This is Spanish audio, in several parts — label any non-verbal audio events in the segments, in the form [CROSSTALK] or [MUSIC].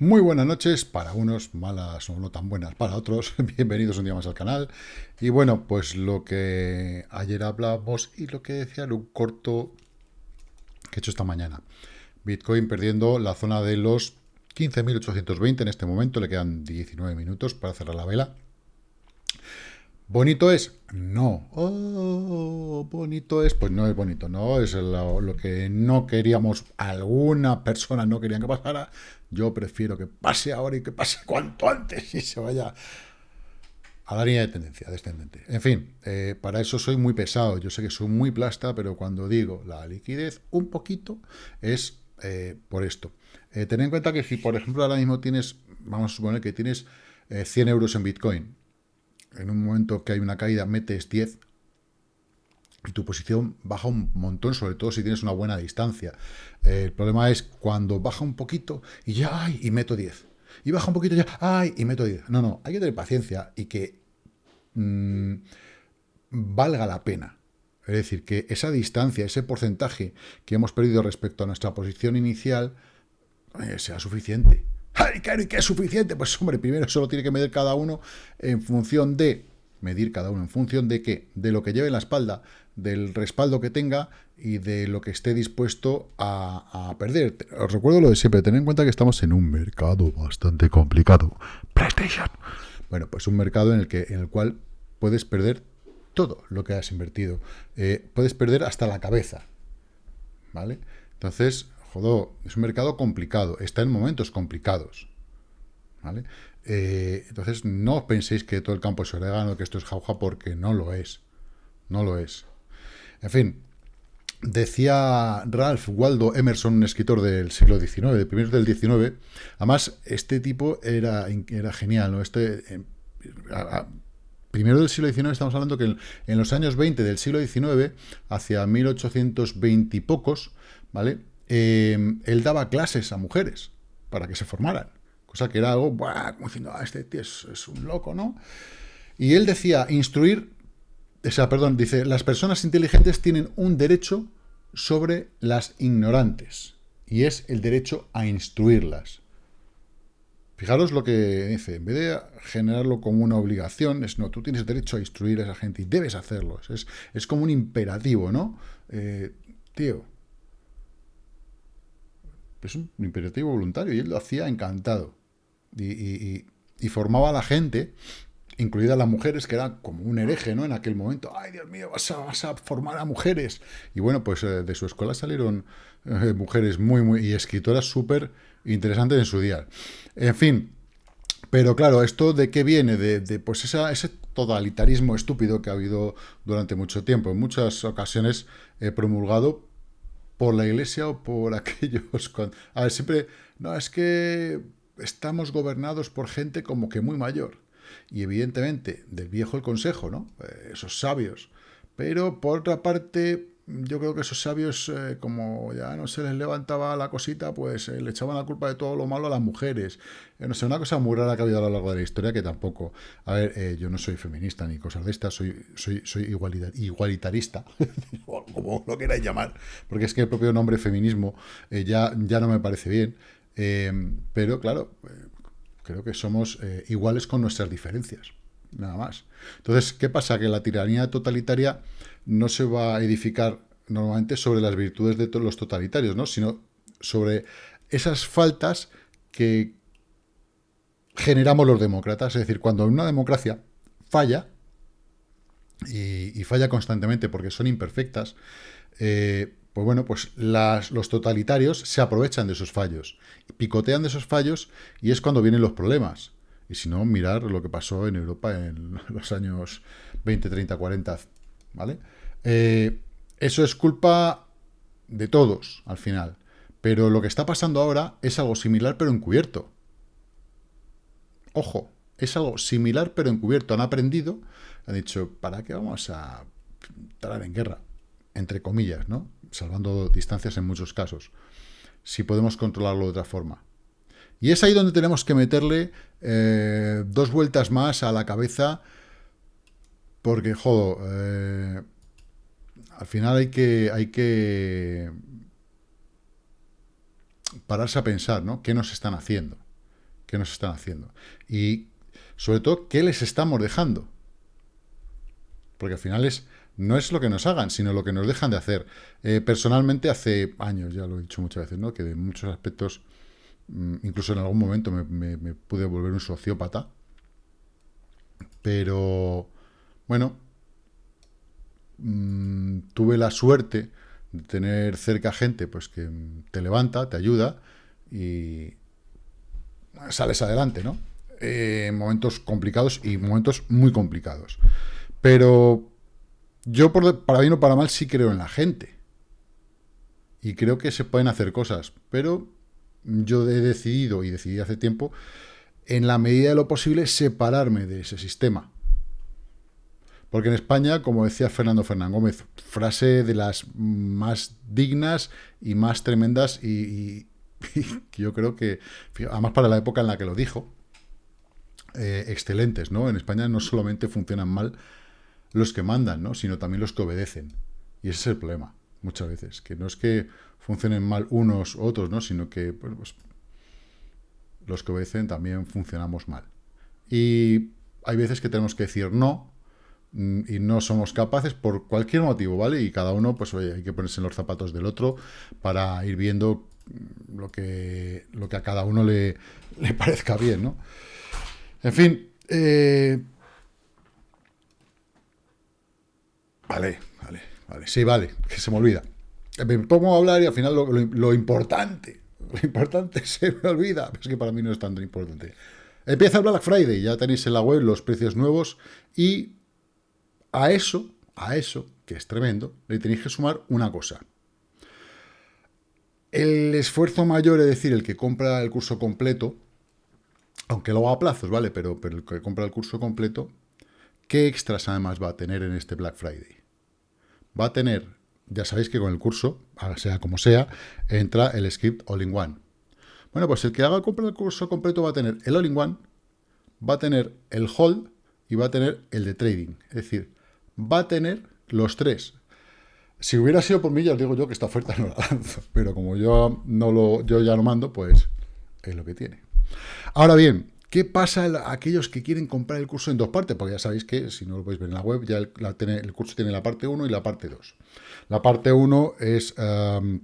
Muy buenas noches para unos, malas o no tan buenas para otros. [LAUGHS] Bienvenidos un día más al canal. Y bueno, pues lo que ayer hablábamos y lo que decía en un corto que he hecho esta mañana. Bitcoin perdiendo la zona de los 15.820 en este momento. Le quedan 19 minutos para cerrar la vela. ¿Bonito es? No. Oh, bonito es, pues no es bonito, no es lo, que no queríamos, alguna persona no quería que pasara. Yo prefiero que pase ahora y que pase [LAUGHS] cuanto antes y se vaya a la línea de tendencia descendente. En fin, eh, para eso soy muy pesado. Yo sé que soy muy plasta, pero cuando digo la liquidez un poquito es eh, por esto. Eh, ten en cuenta que si, por ejemplo, ahora mismo tienes, vamos a suponer que tienes 100 euros en Bitcoin, en un momento que hay una caída metes 10 y tu posición baja un montón, sobre todo si tienes una buena distancia. Eh, el problema es cuando baja un poquito y ya, ay, y meto 10. Y baja un poquito ya, ay, y meto 10. No, no, hay que tener paciencia y que mm, valga la pena. Es decir, que esa distancia, ese porcentaje que hemos perdido respecto a nuestra posición inicial, eh, sea suficiente. ¡Ay, claro, y qué es suficiente! Pues hombre, primero solo tiene que medir cada uno en función de... Medir cada uno en función de qué? De lo que lleve en la espalda, del respaldo que tenga y de lo que esté dispuesto a, perder. Os recuerdo lo de siempre, tened en cuenta que estamos en un mercado bastante complicado. PlayStation. Bueno, pues un mercado en el, que, en el cual puedes perder todo lo que has invertido. Eh, puedes perder hasta la cabeza. ¿Vale? Entonces, es un mercado complicado, está en momentos complicados. ¿vale? Eh, entonces, no penséis que todo el campo es orégano, que esto es jauja, porque no lo es. No lo es. En fin, decía Ralph Waldo Emerson, un escritor del siglo XIX, de primeros del XIX, además, este tipo era, era genial, ¿no? Este, eh, primero del siglo XIX estamos hablando que en, los años 20 del siglo XIX, hacia 1820 y pocos, ¿vale? Em, él daba clases a mujeres para que se formaran. Cosa que era algo, como diciendo, ah, este tío es, un loco, ¿no? Y él decía, instruir, o sea, perdón, dice, las personas inteligentes tienen un derecho sobre las ignorantes, y es el derecho a instruirlas. Fijaros lo que dice, en vez de generarlo como una obligación, es no, tú tienes derecho a instruir a esa gente y debes hacerlo. Es, es como un imperativo, ¿no? Eh, tío, es un imperativo voluntario y él lo hacía encantado. Y, formaba a la gente, incluidas las mujeres, que era como un hereje, ¿no? En aquel momento, ¡ay, Dios mío, vas a, formar a mujeres! Y bueno, pues eh, de su escuela salieron eh, mujeres muy, muy... y escritoras súper interesantes en su día. En fin, pero claro, ¿esto de qué viene? De, pues ese totalitarismo estúpido que ha habido durante mucho tiempo. En muchas ocasiones he promulgado por la iglesia o por [LAUGHS] aquellos... A ver, siempre... No, es que estamos gobernados por gente como que muy mayor. Y evidentemente, del viejo el consejo, ¿no? Eh, esos sabios. Pero por otra parte, yo creo que esos sabios, eh, como ya no se les levantaba la cosita, pues eh, le echaban la culpa de todo lo malo a las mujeres. Eh, no sé, una cosa muy rara que ha habido a lo largo de la historia que tampoco... A ver, yo no soy feminista ni cosas de estas, soy, soy, soy igualitarista, [LAUGHS] como lo queráis llamar, porque es que el propio nombre feminismo ya, ya no me parece bien. pero claro, creo que somos iguales con nuestras diferencias, nada más. Entonces, ¿qué pasa? Que la tiranía totalitaria no se va a edificar normalmente sobre las virtudes de los totalitarios, ¿no? sino sobre esas faltas que generamos los demócratas. Es decir, cuando una democracia falla, y, falla constantemente porque son imperfectas, eh, pues bueno, pues los totalitarios se aprovechan de esos fallos, picotean de esos fallos y es cuando vienen los problemas. Y si no, mirar lo que pasó en Europa en [LAUGHS] los años 20, 30, 40, ¿vale? Eh, eso es culpa de todos, al final. Pero lo que está pasando ahora es algo similar, pero encubierto. Ojo, es algo similar, pero encubierto. Han aprendido, han dicho, ¿para qué vamos a entrar en guerra? Entre comillas, ¿no? Salvando distancias en muchos casos. Si podemos controlarlo de otra forma. Y es ahí donde tenemos que meterle eh, dos vueltas más a la cabeza, porque, jodo, eh, al final hay que, hay que pararse a pensar, ¿no? ¿Qué nos están haciendo? ¿Qué nos están haciendo? Y sobre todo, ¿qué les estamos dejando? Porque al final es, no es lo que nos hagan, sino lo que nos dejan de hacer. Eh, personalmente, hace años, ya lo he dicho muchas veces, ¿no? que de muchos aspectos, incluso en algún momento me, pude volver un sociópata. Pero, bueno, mm, tuve la suerte de tener cerca gente pues que te levanta, te ayuda y sales adelante, ¿no? Eh, momentos complicados y momentos muy complicados. Pero yo, por, para bien o para mal, sí creo en la gente. Y creo que se pueden hacer cosas. Pero yo he decidido, y decidí hace tiempo, en la medida de lo posible, separarme de ese sistema. Porque en España, como decía Fernando Fernán Gómez, frase de las más dignas y más tremendas y, [LAUGHS] yo creo que, además para la época en la que lo dijo, eh, excelentes, ¿no? En España no solamente funcionan mal los que mandan, ¿no? Sino también los que obedecen. Y ese es el problema, muchas veces, que no es que funcionen mal unos u otros, ¿no? Sino que, pues, los que obedecen también funcionamos mal. Y hay veces que tenemos que decir no, mm, y no somos capaces por cualquier motivo, ¿vale? Y cada uno, pues oye, hay que ponerse en los zapatos del otro para ir viendo lo que, lo que a cada uno le, [LAUGHS] le parezca bien, ¿no? En fin, eh... vale, vale, sí, vale, que se me olvida. Me pongo a hablar y al final lo, importante, lo importante [LAUGHS] [LAUGHS] se me olvida, es que para mí no es tan importante. Empieza Black Friday, ya tenéis en la web los precios nuevos y a eso, a eso, que es tremendo, le tenéis que sumar una cosa. El esfuerzo mayor, es decir, el que compra el curso completo, aunque lo haga a plazos, ¿vale? Pero, pero el que compra el curso completo, ¿qué extras además va a tener en este Black Friday? Va a tener, ya sabéis que con el curso, sea como sea, entra el script All-in-One. Bueno, pues el que haga el curso completo va a tener el All-in-One, va a tener el Hold y va a tener el de Trading. Es decir, va a tener los tres. Si hubiera sido por mí, ya os digo yo que esta oferta [LAUGHS] no la lanzo. Pero como yo, no lo, yo ya lo mando, pues es lo que tiene. Ahora bien, ¿qué pasa a aquellos que quieren comprar el curso en dos partes? Porque ya sabéis que, si no lo podéis ver en la web, ya el, curso tiene la parte 1 y la parte 2. La parte 1 es em,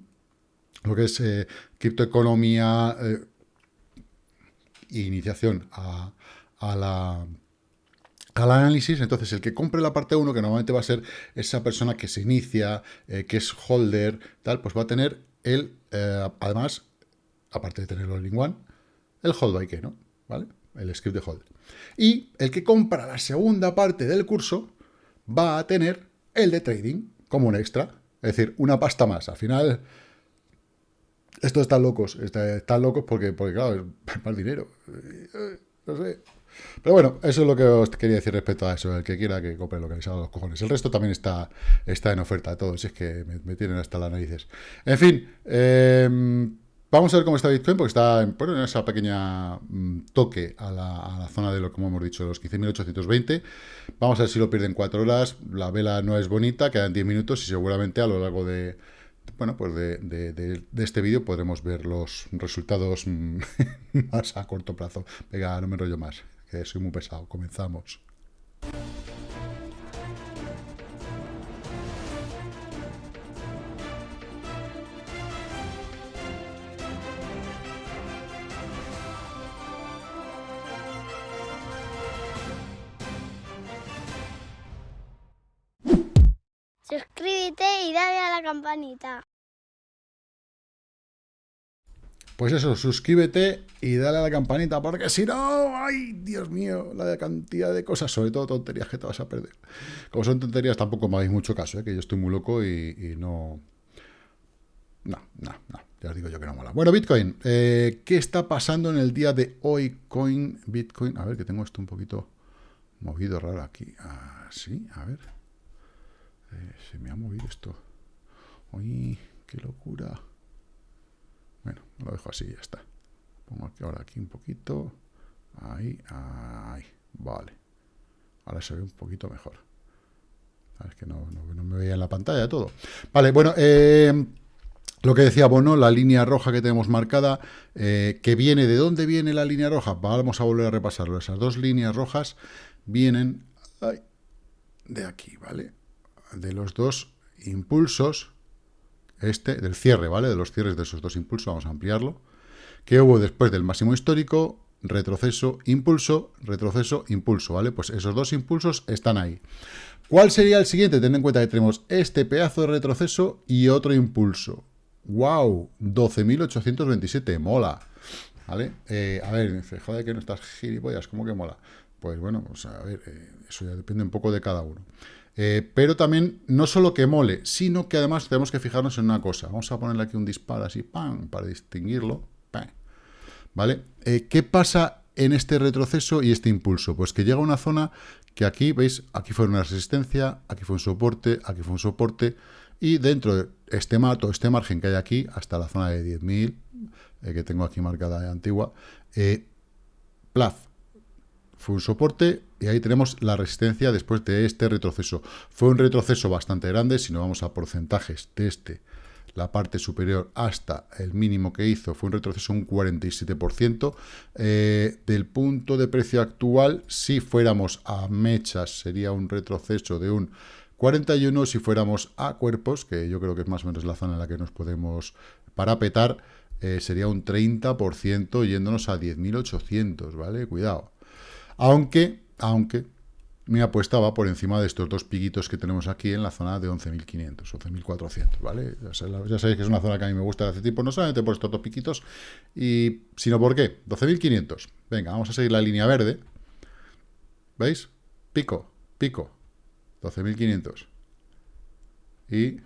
lo que es eh, criptoeconomía e iniciación a, la al análisis, entonces el que compre la parte 1, que normalmente va a ser esa persona que se inicia, eh, que es holder, tal, pues va a tener el, además, aparte de tenerlo en One, el hold by que, ¿no? ¿Vale? El script de hold. Y el que compra la segunda parte del curso va a tener el de trading como un extra. Es decir, una pasta más. Al final, estos están locos. Están locos porque, porque claro, es [LAUGHS] más dinero. No sé. Pero bueno, eso es lo que os quería decir respecto a eso. El que quiera que compre lo que les haga los cojones. El resto también está, está en oferta. Todos, es que me, me tienen hasta las narices. En fin, eh, Vamos a ver cómo está Bitcoin, porque está en esa pequeña mm, toque a la, zona de lo que hemos dicho, los 15.820. Vamos a ver si lo pierden 4 horas. La vela no es bonita, quedan 10 minutos y seguramente a lo largo de, bueno, pues de, este vídeo podremos ver los resultados mm, [LAUGHS] más a corto plazo. Venga, no me enrollo más, que soy muy pesado. Comenzamos. Campanita. Pues eso, suscríbete y dale a la campanita, porque si no, ay, Dios mío, la cantidad de cosas, sobre todo tonterías que te vas a perder. Como son tonterías, tampoco me hagáis mucho caso, ¿eh? que yo estoy muy loco y, no... No, no, ya os digo yo que no mola. Bueno, Bitcoin, eh, ¿qué está pasando en el día de hoy? Coin, Bitcoin, a ver, que tengo esto un poquito movido raro aquí. Así, ah, a ver. Eh, se me ha movido esto. Uy, qué locura. Bueno, lo dejo así, ya está. Pongo aquí ahora aquí un poquito. Ahí, ahí. Vale. Ahora se ve un poquito mejor. Es que no, me veía en la pantalla todo. Vale, bueno, eh, lo que decía Bono, la línea roja que tenemos marcada, eh, que viene, ¿de dónde viene la línea roja? Vamos a volver a repasarlo. Esas dos líneas rojas vienen de aquí, ¿vale? De los dos impulsos, este, del cierre, ¿vale? De los cierres de esos dos impulsos, vamos a ampliarlo, que hubo después del máximo histórico, retroceso, impulso, retroceso, impulso, ¿vale? Pues esos dos impulsos están ahí. ¿Cuál sería el siguiente? Ten en cuenta que tenemos este pedazo de retroceso y otro impulso. ¡Wow! 12.827, mola. ¿Vale? Eh, a ver, joder que no estás gilipollas, ¿cómo que mola? Pues bueno, pues a ver, eh, eso ya depende un poco de cada uno. Eh, pero también, no solo que mole, sino que además tenemos que fijarnos en una cosa. Vamos a ponerle aquí un disparo así, ¡pam!, para distinguirlo. ¿Vale? ¿Qué pasa en este retroceso y este impulso? Pues que llega a una zona que aquí, ¿veis? Aquí fue una resistencia, aquí fue un soporte, aquí fue un soporte, y dentro de este, todo este margen que hay aquí, hasta la zona de 10.000, eh, que tengo aquí marcada de antigua, eh, plaf, fue un soporte y ahí tenemos la resistencia después de este retroceso. Fue un retroceso bastante grande, si no vamos a porcentajes de este, la parte superior hasta el mínimo que hizo, fue un retroceso un 47%. Eh, del punto de precio actual, si fuéramos a mechas, sería un retroceso de un 41 si fuéramos a cuerpos, que yo creo que es más o menos la zona en la que nos podemos parapetar, eh, sería un 30% yéndonos a 10.800, ¿vale? Cuidado. Aunque, aunque, mi apuesta va por encima de estos dos piquitos que tenemos aquí en la zona de 11.500, 11.400, ¿vale? Ya, sabéis que es una zona que a mí me gusta de hace tiempo, no solamente por estos dos piquitos, y, sino por qué, 12.500. Venga, vamos a seguir la línea verde. ¿Veis? Pico, pico, 12.500. Y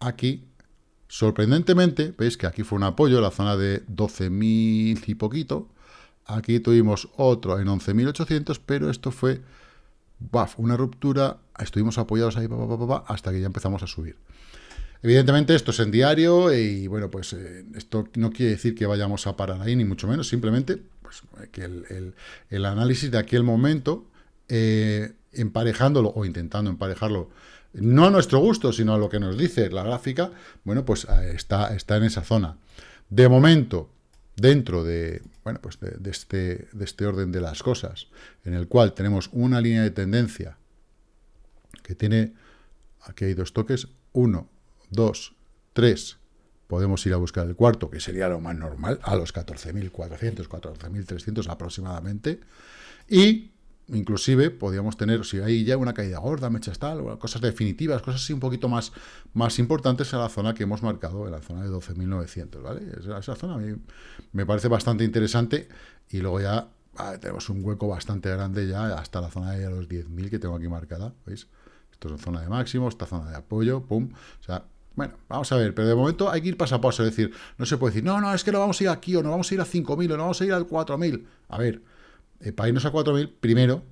aquí, sorprendentemente, veis que aquí fue un apoyo, la zona de 12.000 y poquito. Aquí tuvimos otro en 11.800, pero esto fue una ruptura. Estuvimos apoyados ahí hasta que ya empezamos a subir. Evidentemente esto es en diario y bueno, pues eh, esto no quiere decir que vayamos a parar ahí, ni mucho menos, simplemente pues, que el, análisis de aquel momento eh, emparejándolo o intentando emparejarlo, no a nuestro gusto, sino a lo que nos dice la gráfica, bueno, pues eh, está, está en esa zona. De momento, dentro de, bueno, pues de, este, de este orden de las cosas, en el cual tenemos una línea de tendencia que tiene, aquí hay dos toques, uno, dos, tres, podemos ir a buscar el cuarto, que sería lo más normal, a los 14.400, 14.300 aproximadamente, y inclusive podríamos tener, si hay ya una caída gorda, mechas tal, cosas definitivas, cosas así un poquito más, más importantes a la zona que hemos marcado, en la zona de 12.900, ¿vale? Esa, zona a mí me parece bastante interesante y luego ya tenemos un hueco bastante grande ya hasta la zona de los 10.000 que tengo aquí marcada, ¿veis? Esto es zona de máximo, esta zona de apoyo, pum, o sea, bueno, vamos a ver, pero de momento hay que ir paso a paso, es decir, no se puede decir, no, no, es que no vamos a ir aquí, o no vamos a ir a 5.000, o no vamos a ir al 4.000, a ver, eh, para irnos a 4.000, primero,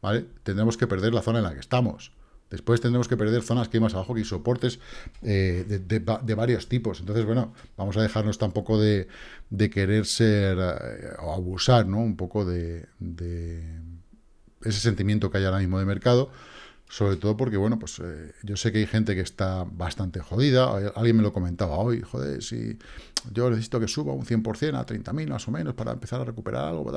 ¿vale? Tendremos que perder la zona en la que estamos. Después tendremos que perder zonas que hay más abajo, que hay soportes eh, de, varios tipos. Entonces, bueno, vamos a dejarnos tampoco de, querer ser eh, o abusar, ¿no? Un poco de ese sentimiento que hay ahora mismo de mercado sobre todo porque, bueno, pues eh, yo sé que hay gente que está bastante jodida. Alguien me lo comentaba hoy, joder, si yo necesito que suba un 100% a 30.000 más o menos para empezar a recuperar algo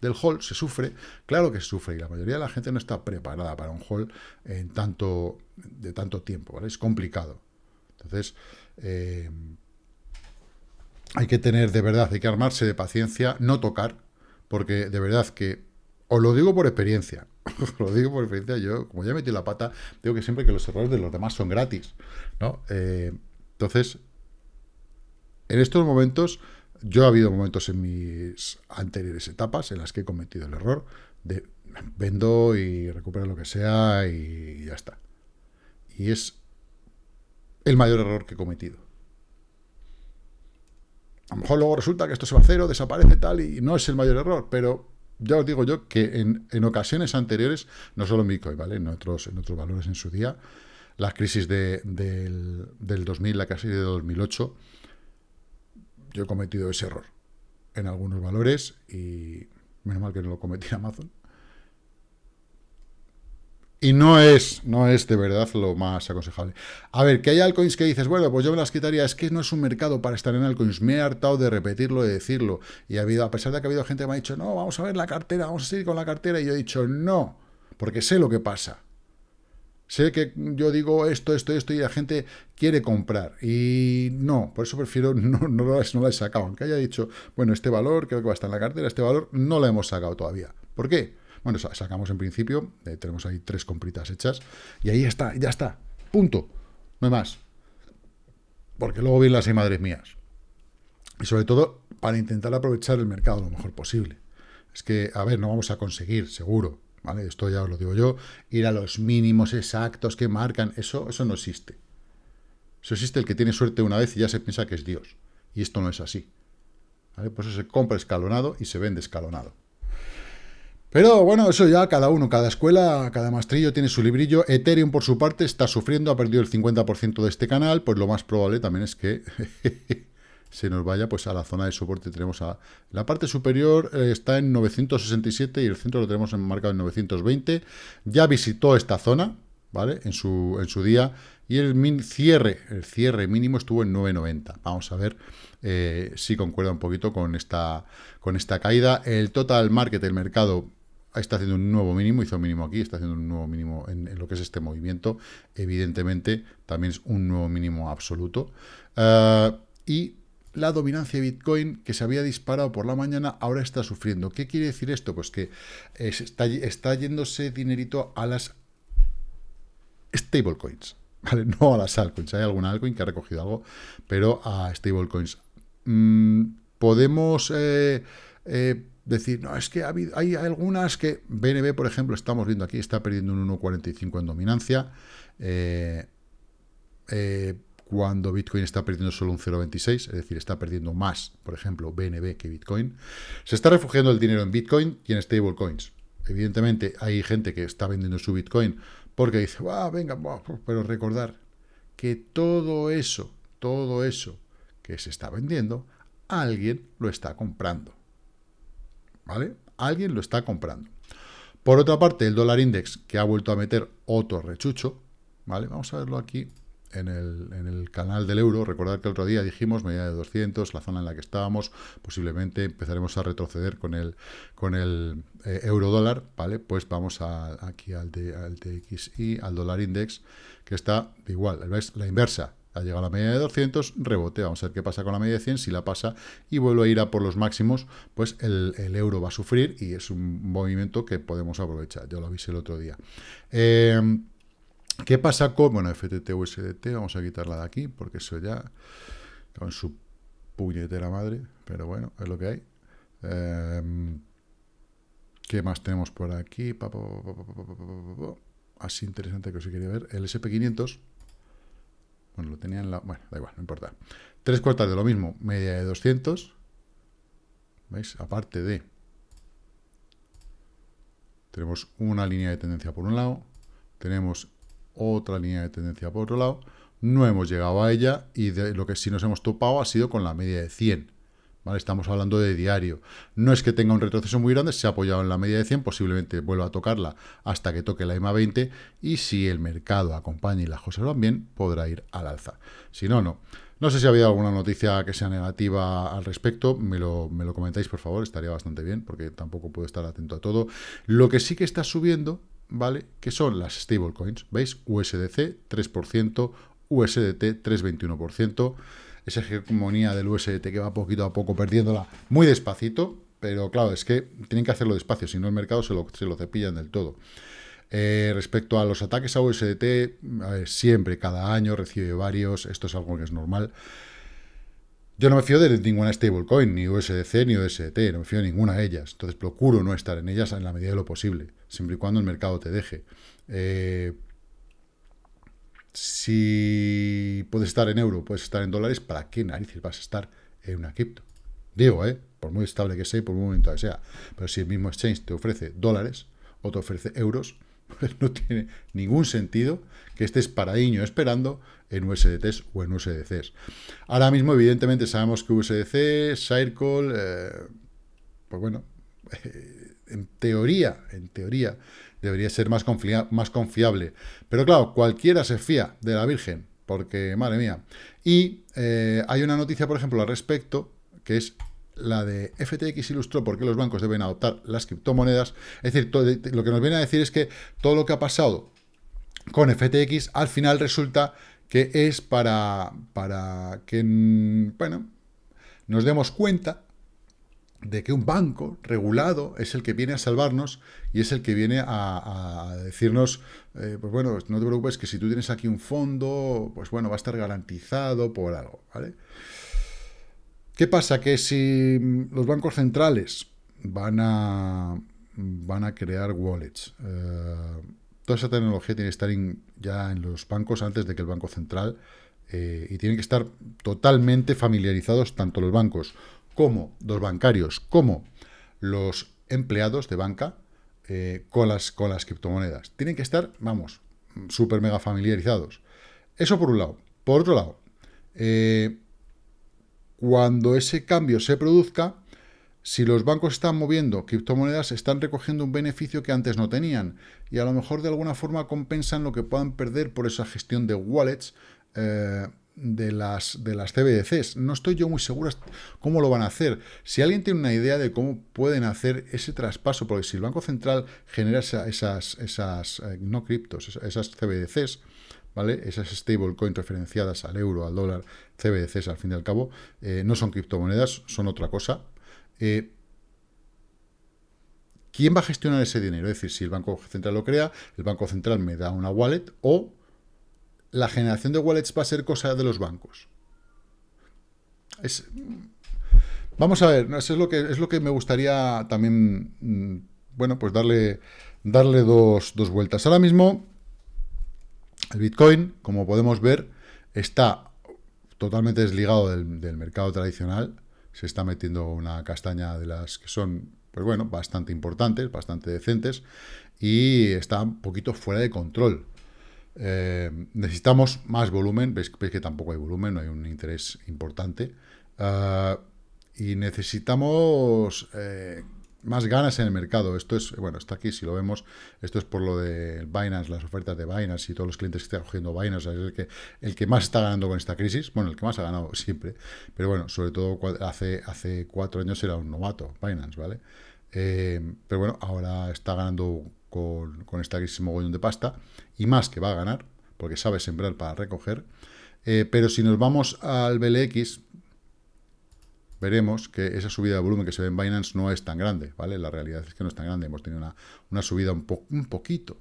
del hall, se sufre. Claro que se sufre y la mayoría de la gente no está preparada para un hall en tanto, de tanto tiempo, ¿vale? Es complicado. Entonces, eh, hay que tener de verdad, hay que armarse de paciencia, no tocar, porque de verdad que, os lo digo por experiencia, [LAUGHS] lo digo por experiencia, yo, como ya metí la pata, digo que siempre que los errores de los demás son gratis, ¿no? Eh, entonces, en estos momentos, yo ha habido momentos en mis anteriores etapas en las que he cometido el error de vendo y recupero lo que sea y ya está. Y es el mayor error que he cometido. A lo mejor luego resulta que esto se va a cero, desaparece tal, y no es el mayor error, pero ya os digo yo que en, ocasiones anteriores, no solo en Bitcoin, ¿vale? En otros, en otros valores en su día, la crisis de, del, del 2000, la crisis de 2008, yo he cometido ese error en algunos valores y menos mal que no lo cometí en Amazon. Y no es, no es de verdad lo más aconsejable. A ver, que hay altcoins que dices, bueno, pues yo me las quitaría, es que no es un mercado para estar en altcoins. Me he hartado de repetirlo, de decirlo. Y ha habido, a pesar de que ha habido gente que me ha dicho, no, vamos a ver la cartera, vamos a seguir con la cartera. Y yo he dicho, no, porque sé lo que pasa. Sé que yo digo esto, esto, esto, y la gente quiere comprar. Y no, por eso prefiero, [LAUGHS] no, no, lo, no la he sacado. Aunque haya dicho, bueno, este valor creo que va a estar en la cartera, este valor no lo hemos sacado todavía. ¿Por qué? Bueno, sacamos en principio, eh, tenemos ahí tres compritas hechas, y ahí está, ya está, punto, no hay más. Porque luego vienen las hay madres mías. Y sobre todo, para intentar aprovechar el mercado lo mejor posible. Es que, a ver, no vamos a conseguir, seguro, ¿vale? Esto ya os lo digo yo, ir a los mínimos exactos que marcan, eso, eso no existe. Eso existe el que tiene suerte una vez y ya se piensa que es Dios. Y esto no es así. ¿vale? Por eso se compra escalonado y se vende escalonado. Pero bueno, eso ya cada uno, cada escuela, cada maestrillo tiene su librillo. Ethereum, por su parte, está sufriendo, ha perdido el 50% de este canal, pues lo más probable también es que [LAUGHS] se nos vaya pues a la zona de soporte. Tenemos a la parte superior eh, está en 967 y el centro lo tenemos marcado en 920. Ya visitó esta zona, ¿vale? En su, en su día. Y el cierre, el cierre mínimo estuvo en 990. Vamos a ver eh, si concuerda un poquito con esta, con esta caída. El total market, el mercado, está haciendo un nuevo mínimo, hizo un mínimo aquí, está haciendo un nuevo mínimo en, lo que es este movimiento. Evidentemente, también es un nuevo mínimo absoluto. Eh, y la dominancia de Bitcoin, que se había disparado por la mañana, ahora está sufriendo. ¿Qué quiere decir esto? Pues que está, está yéndose dinerito a las stablecoins, ¿vale? [LAUGHS] No a las altcoins. Hay alguna altcoin que ha recogido algo, pero a stablecoins. Mm, podemos... Eh, eh, decir, no, es que ha habido, hay algunas que, BNB, por ejemplo, estamos viendo aquí, está perdiendo un 1,45 en dominancia, eh, eh, cuando Bitcoin está perdiendo solo un 0,26, es decir, está perdiendo más, por ejemplo, BNB que Bitcoin. Se está refugiando el dinero en Bitcoin y en stablecoins. Evidentemente, hay gente que está vendiendo su Bitcoin porque dice, va, venga, pero recordar que todo eso, todo eso que se está vendiendo, alguien lo está comprando. ¿Vale? Alguien lo está comprando. Por otra parte, el dólar index, que ha vuelto a meter otro rechucho, ¿vale? Vamos a verlo aquí en el, canal del euro. Recordad que el otro día dijimos, medida de 200, la zona en la que estábamos, posiblemente empezaremos a retroceder con el, eh, euro dólar, ¿vale? Pues vamos aquí al, de, al al dólar index, que está igual, ¿ves? La inversa, ha llegado a la media de 200, rebote, vamos a ver qué pasa con la media de 100, si la pasa y vuelve a ir a por los máximos, pues el, euro va a sufrir y es un movimiento que podemos aprovechar, yo lo avisé el otro día. Eh, ¿Qué pasa con, bueno, FTT USDT, vamos a quitarla de aquí, porque eso ya, con su puñetera madre, pero bueno, es lo que hay. Eh, ¿Qué más tenemos por aquí? Así interesante que os quería ver. El SP500 bueno, lo tenía en la... Bueno, da igual, no importa. Tres cuartas de lo mismo, media de 200. ¿Veis? Aparte de... Tenemos una línea de tendencia por un lado, tenemos otra línea de tendencia por otro lado, no hemos llegado a ella y de lo que sí nos hemos topado ha sido con la media de 100. Estamos hablando de diario. No es que tenga un retroceso muy grande, se ha apoyado en la media de 100, posiblemente vuelva a tocarla hasta que toque la EMA 20 y si el mercado acompaña y las cosas van bien, podrá ir al alza. Si no, no. No sé si había alguna noticia que sea negativa al respecto, me lo, me lo comentáis por favor, estaría bastante bien, porque tampoco puedo estar atento a todo. Lo que sí que está subiendo, ¿vale? Que son las stablecoins, ¿veis? USDC 3%, USDT 3,21% esa hegemonía del USDT que va poquito a poco perdiéndola muy despacito, pero claro, es que tienen que hacerlo despacio, si no el mercado se lo, se lo cepillan del todo. Eh, respecto a los ataques a USDT, siempre, cada año recibe varios, esto es algo que es normal. Yo no me fío de ninguna stablecoin, ni USDC ni USDT, no me fío de ninguna de ellas. Entonces procuro no estar en ellas en la medida de lo posible, siempre y cuando el mercado te deje. Eh, si puedes estar en euro, puedes estar en dólares, ¿para qué narices vas a estar en una cripto? Digo, ¿eh? Por muy estable que sea y por muy momento que sea. Pero si el mismo exchange te ofrece dólares o te ofrece euros, [LAUGHS] pues no tiene ningún sentido que estés paradiño esperando en USDTs o en USDCs. Ahora mismo, evidentemente, sabemos que USDC, Circle, eh, pues bueno, [LAUGHS] en teoría, en teoría, debería ser más, más confiable. Pero claro, cualquiera se fía de la Virgen, porque, madre mía. Y eh, hay una noticia, por ejemplo, al respecto, que es la de FTX ilustró por qué los bancos deben adoptar las criptomonedas. Es decir, lo que nos viene a decir es que todo lo que ha pasado con FTX al final resulta que es para, para que, bueno, nos demos cuenta de que un banco regulado es el que viene a salvarnos y es el que viene a, decirnos, eh, pues bueno, no te preocupes que si tú tienes aquí un fondo, pues bueno, va a estar garantizado por algo, ¿vale? ¿Qué pasa? Que si los bancos centrales van a, van a crear wallets, eh, toda esa tecnología tiene que estar ya en los bancos antes de que el Banco Central, eh, y tienen que estar totalmente familiarizados tanto los bancos como los bancarios, como los empleados de banca eh, con, las, con las criptomonedas. Tienen que estar, vamos, súper mega familiarizados. Eso por un lado. Por otro lado, eh, cuando ese cambio se produzca, si los bancos están moviendo criptomonedas, están recogiendo un beneficio que antes no tenían. Y a lo mejor de alguna forma compensan lo que puedan perder por esa gestión de wallets eh, de, las, de las CBDCs. No estoy yo muy seguro cómo lo van a hacer. Si alguien tiene una idea de cómo pueden hacer ese traspaso, porque si el Banco Central genera esas, esas eh, no criptos, esas CBDCs, ¿vale? Esas stablecoins referenciadas al euro, al dólar, CBDCs al fin y al cabo, eh, no son criptomonedas, son otra cosa, eh, ¿Quién va a gestionar ese dinero? Es decir, si el Banco Central lo crea, el Banco Central me da una wallet o la generación de wallets va a ser cosa de los bancos. vamos a ver, eso es lo que, es lo que me gustaría también, mm, bueno, pues darle, darle dos, vueltas. Ahora mismo, el Bitcoin, como podemos ver, está totalmente desligado del mercado tradicional se está metiendo una castaña de las que son, pues bueno, bastante importantes, bastante decentes, y está un poquito fuera de control. Eh, necesitamos más volumen, veis, que tampoco hay volumen, no hay un interés importante, ah, y necesitamos eh, más ganas en el mercado. Esto es, bueno, está aquí, si lo vemos, esto es por lo de Binance, las ofertas de Binance y todos los clientes que están cogiendo Binance, es el que, el que más está ganando con esta crisis, bueno, el que más ha ganado siempre, pero bueno, sobre todo hace, hace cuatro años era un novato, Binance, ¿vale? Eh, pero bueno, ahora está ganando con, con esta crisis mogollón de pasta, y más que va a ganar, porque sabe sembrar para recoger, eh, pero si nos vamos al BLX, veremos que esa subida de volumen que se ve en Binance no es tan grande, ¿vale? La realidad es que no es tan grande, hemos tenido una, subida un, un poquito,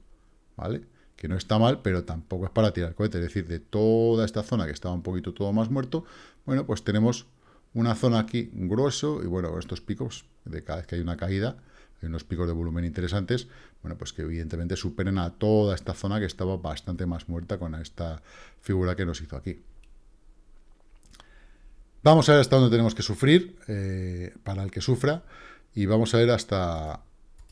¿vale? Que no está mal, pero tampoco es para tirar cohete, es decir, de toda esta zona que estaba un poquito todo más muerto, bueno, pues tenemos una zona aquí grueso, y bueno, estos picos, de cada vez que hay una caída, hay unos picos de volumen interesantes, bueno, pues que evidentemente superen a toda esta zona que estaba bastante más muerta con esta figura que nos hizo aquí. Vamos a ver hasta dónde tenemos que sufrir eh, para el que sufra y vamos a ver hasta,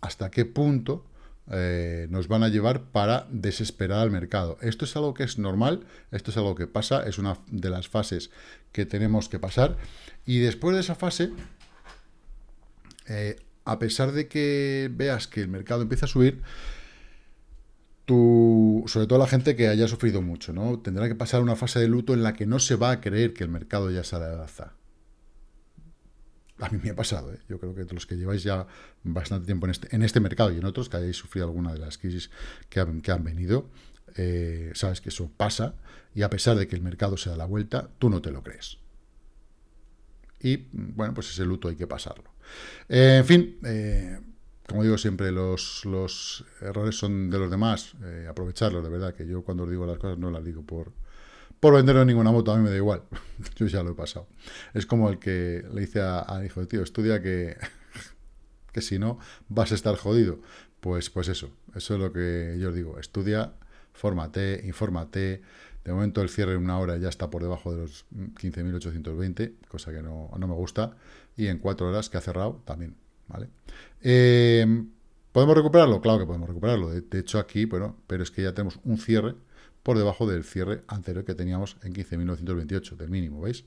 hasta qué punto eh, nos van a llevar para desesperar al mercado. Esto es algo que es normal, esto es algo que pasa, es una de las fases que tenemos que pasar y después de esa fase, eh, a pesar de que veas que el mercado empieza a subir, sobre todo la gente que haya sufrido mucho, ¿no? Tendrá que pasar una fase de luto en la que no se va a creer que el mercado ya sale de alza. A mí me ha pasado, ¿eh? Yo creo que los que lleváis ya bastante tiempo en este, este mercado y en otros que hayáis sufrido alguna de las crisis que han, que han venido, eh, sabes que eso pasa y a pesar de que el mercado se da la vuelta, tú no te lo crees. Y, bueno, pues ese luto hay que pasarlo. Eh, en fin, eh, como digo siempre, los, errores son de los demás, eh, aprovecharlos, de verdad, que yo cuando os digo las cosas no las digo por, por ninguna moto, a mí me da igual, [LAUGHS] yo ya lo he pasado. Es como el que le dice al hijo de tío, estudia que, [LAUGHS] que si no vas a estar jodido. Pues, pues eso, eso es lo que yo os digo, estudia, fórmate, infórmate, de momento el cierre en una hora ya está por debajo de los 15.820, cosa que no, no me gusta, y en cuatro horas que ha cerrado también ¿vale? Eh, ¿Podemos recuperarlo? Claro que podemos recuperarlo. De, hecho, aquí, bueno, pero es que ya tenemos un cierre por debajo del cierre anterior que teníamos en 15.928, del mínimo, ¿veis?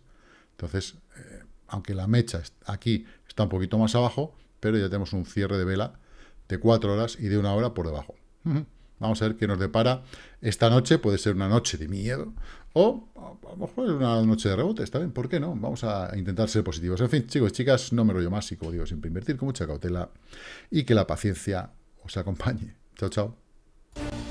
Entonces, eh, aunque la mecha aquí está un poquito más abajo, pero ya tenemos un cierre de vela de 4 horas y de una hora por debajo, Vamos a ver qué nos depara esta noche. Puede ser una noche de miedo o a lo mejor una noche de rebote. Está bien, ¿por qué no? Vamos a intentar ser positivos. En fin, chicos y chicas, no me rollo más y como digo, siempre invertir con mucha cautela y que la paciencia os acompañe. Chao, chao.